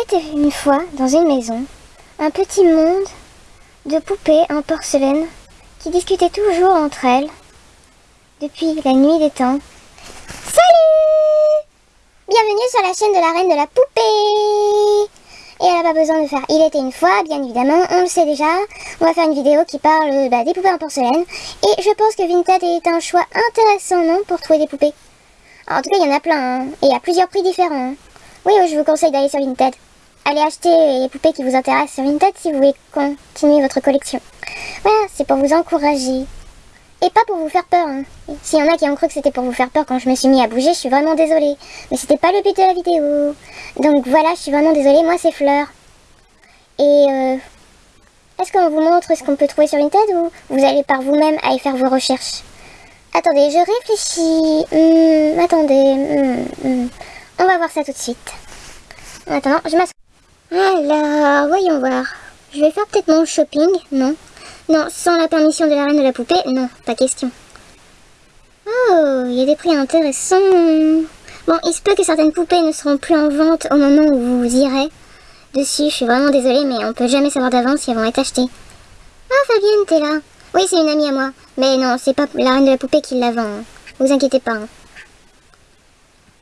Il était une fois, dans une maison, un petit monde de poupées en porcelaine qui discutaient toujours entre elles depuis la nuit des temps. Salut Bienvenue sur la chaîne de la reine de la poupée Et elle n'a pas besoin de faire Il était une fois, bien évidemment, on le sait déjà. On va faire une vidéo qui parle bah, des poupées en porcelaine. Et je pense que Vinted est un choix intéressant, non, pour trouver des poupées. en tout cas, il y en a plein, hein. et a plusieurs prix différents. Oui, je vous conseille d'aller sur Vinted. Allez acheter les poupées qui vous intéressent sur Vinted si vous voulez continuer votre collection. Voilà, c'est pour vous encourager. Et pas pour vous faire peur. Hein. S'il y en a qui ont cru que c'était pour vous faire peur quand je me suis mis à bouger, je suis vraiment désolée. Mais c'était pas le but de la vidéo. Donc voilà, je suis vraiment désolée. Moi, c'est Fleur. Et euh, est-ce qu'on vous montre ce qu'on peut trouver sur Vinted ou vous allez par vous-même aller faire vos recherches? Attendez, je réfléchis. Hmm, attendez. Hmm, hmm. On va voir ça tout de suite. En attendant, je m'assois. Alors, voyons voir. Je vais faire peut-être mon shopping, non? Non, sans la permission de la reine de la poupée, non, pas question. Oh, il y a des prix intéressants. Bon, il se peut que certaines poupées ne seront plus en vente au moment où vous irez dessus. Je suis vraiment désolée, mais on peut jamais savoir d'avance si elles vont être achetées. Ah, Fabienne, t'es là. Oui, c'est une amie à moi. Mais non, c'est pas la reine de la poupée qui la vend. Vous inquiétez pas.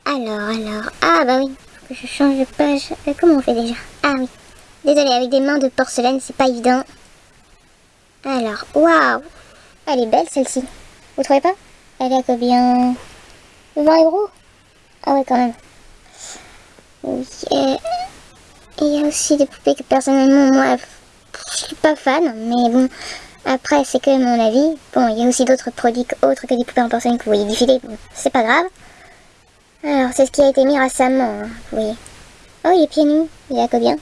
Alors, alors... Ah, bah oui je change de page. Euh, comment on fait déjà? Ah oui. Désolée, avec des mains de porcelaine, c'est pas évident. Alors, waouh Elle est belle celle-ci. Vous trouvez pas? Elle est à combien? 20 euros? Ah ouais, quand même. Oui. il y a aussi des poupées que personnellement, moi, je suis pas fan. Mais bon, après, c'est que mon avis. Bon, il y a aussi d'autres produits autres que des poupées en porcelaine que vous voyez défiler. Bon, c'est pas grave. Alors, c'est ce qui a été mis récemment, hein, oui. Oh, il est pieds nus. Il est à combien?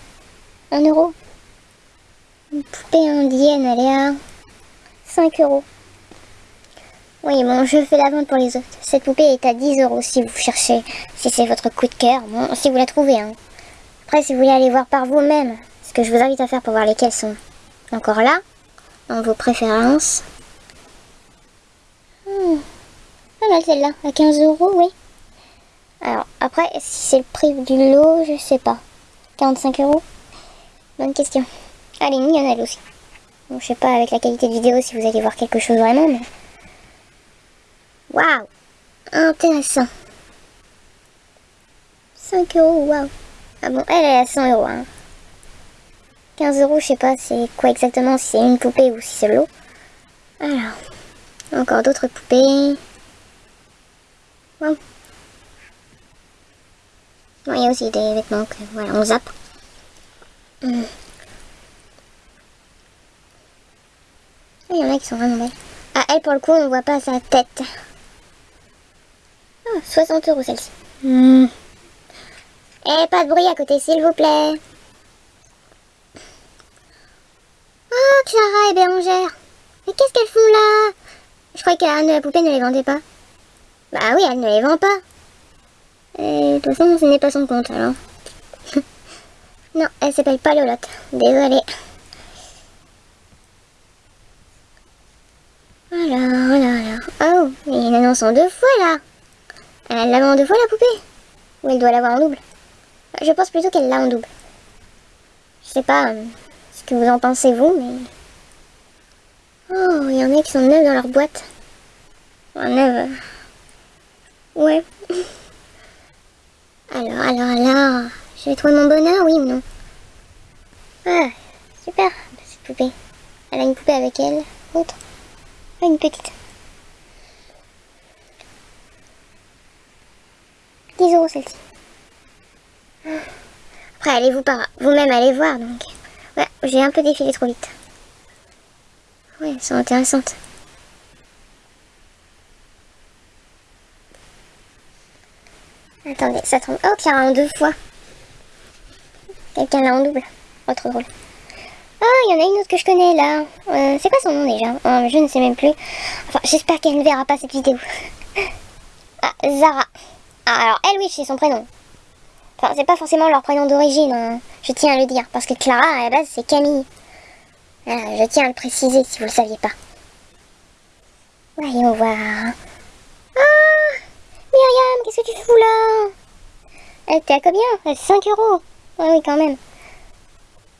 Un euro Une poupée indienne, elle est à 5 euros. Oui, bon, je fais la vente pour les autres. Cette poupée est à 10 euros si vous cherchez, si c'est votre coup de cœur, bon, si vous la trouvez. Hein. Après, si vous voulez aller voir par vous-même, ce que je vous invite à faire pour voir lesquelles sont encore là, dans vos préférences. Hmm. Pas mal celle-là, à 15 euros, oui. Après, si c'est le prix du lot, je sais pas. 45 euros Bonne question. Allez, est mignonne elle aussi. Bon, je sais pas avec la qualité de vidéo si vous allez voir quelque chose vraiment, mais... Waouh Intéressant. 5 euros, waouh. Ah bon, elle est à 100 euros. Hein. 15 euros, je sais pas c'est quoi exactement, si c'est une poupée ou si c'est l'eau. Alors, encore d'autres poupées. Il y a aussi des vêtements que voilà, on zappe. Hmm. Il y en a qui sont vraiment belles. Ah, elle, pour le coup, on voit pas sa tête. 60 ah, euros celle-ci. Hmm. Eh, pas de bruit à côté, s'il vous plaît. Oh, Clara et Bérangère. Mais qu'est-ce qu'elles font là? Je croyais que la poupée ne les vendait pas. Bah oui, elle ne les vend pas. Et de toute façon, ce n'est pas son compte alors. non, elle s'appelle pas Lolotte. Désolée. Alors, alors, alors. Oh, il y a une annonce en deux fois là. Elle l'a en deux fois la poupée Ou elle doit l'avoir en double Je pense plutôt qu'elle l'a en double. Je sais pas euh, ce que vous en pensez vous, mais... Oh, il y en a qui sont neuves dans leur boîte. En neuves. Ouais. Alors, alors, je vais trouver mon bonheur, oui ou non Ah, super, cette poupée. Elle a une poupée avec elle, autre. Ah, une petite. 10 euros celle-ci. Après, allez-vous par vous-même allez voir, donc. Ouais, j'ai un peu défilé trop vite. Ouais, elles sont intéressantes. Attendez, ça tombe. Oh, Clara en deux fois. Quelqu'un l'a en double. Oh, trop drôle. Oh, il y en a une autre que je connais là. Euh, c'est quoi son nom déjà? Oh, Je ne sais même plus. Enfin, j'espère qu'elle ne verra pas cette vidéo. ah, Zara. Ah, alors elle, oui, c'est son prénom. Enfin, c'est pas forcément leur prénom d'origine, hein. je tiens à le dire. Parce que Clara, à la base, c'est Camille. je tiens à le préciser si vous le saviez pas. Voyons voir. Myriam, qu'est-ce que tu fous là Elle était à combien Elle 5 euros. Ouais, oui, quand même.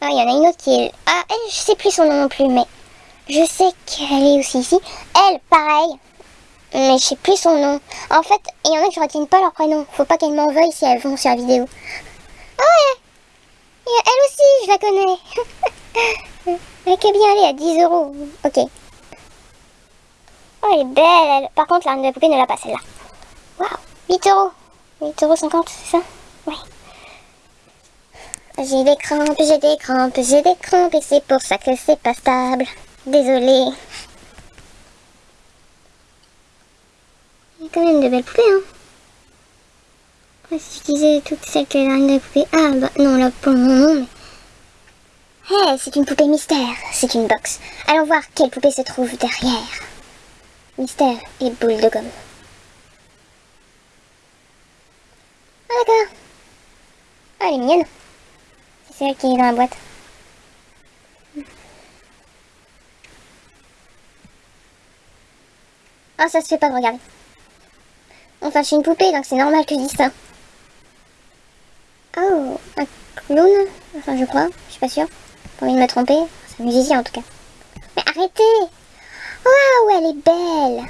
Ah, il y en a une autre qui est... Ah, elle, je sais plus son nom non plus, mais... Je sais qu'elle est aussi ici. Elle, pareil. Mais je sais plus son nom. En fait, il y en a que je retiens pas leur prénom. Faut pas qu'elles m'en veuillent si elles vont sur la vidéo. Ah ouais Elle aussi, je la connais. elle est bien allée à 10 euros. Ok. Oh, elle est belle, elle. Par contre, la reine de la poupée ne l'a pas, celle-là. Waouh 8 euros. 8 euros 50, c'est ça? Oui. J'ai des crampes, j'ai des crampes, j'ai des crampes et c'est pour ça que c'est pas stable. Désolée. Il y a quand même de belles poupées, hein. si je disais toutes celles que la reine de poupée... Ah, bah non, là pour le moment. Hé, hey, c'est une poupée mystère, c'est une box. Allons voir quelle poupée se trouve derrière. Mystère et boule de gomme. Ah d'accord. Ah, elle C'est celle qui est dans la boîte. Ah, ça se fait pas de regarder. Enfin, je suis une poupée, donc c'est normal que je dise ça. Oh, un clown Enfin, je crois, je suis pas sûre. Pas envie de me tromper. C'est un musicien en tout cas. Mais arrêtez Waouh, elle est belle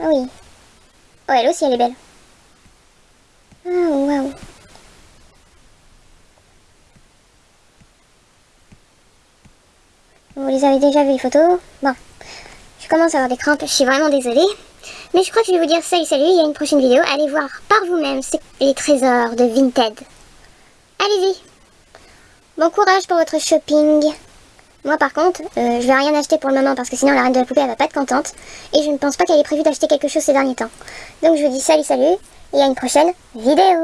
Ah oui. Oh, elle aussi, elle est belle. Oh, waouh. Vous les avez déjà vu les photos Bon. Je commence à avoir des crampes, je suis vraiment désolée. Mais je crois que je vais vous dire salut salut, il y a une prochaine vidéo. Allez voir par vous-même les trésors de Vinted. Allez-y Bon courage pour votre shopping moi par contre, euh, je vais rien acheter pour le moment parce que sinon la reine de la poupée elle va pas être contente. Et je ne pense pas qu'elle ait prévu d'acheter quelque chose ces derniers temps. Donc je vous dis salut salut et à une prochaine vidéo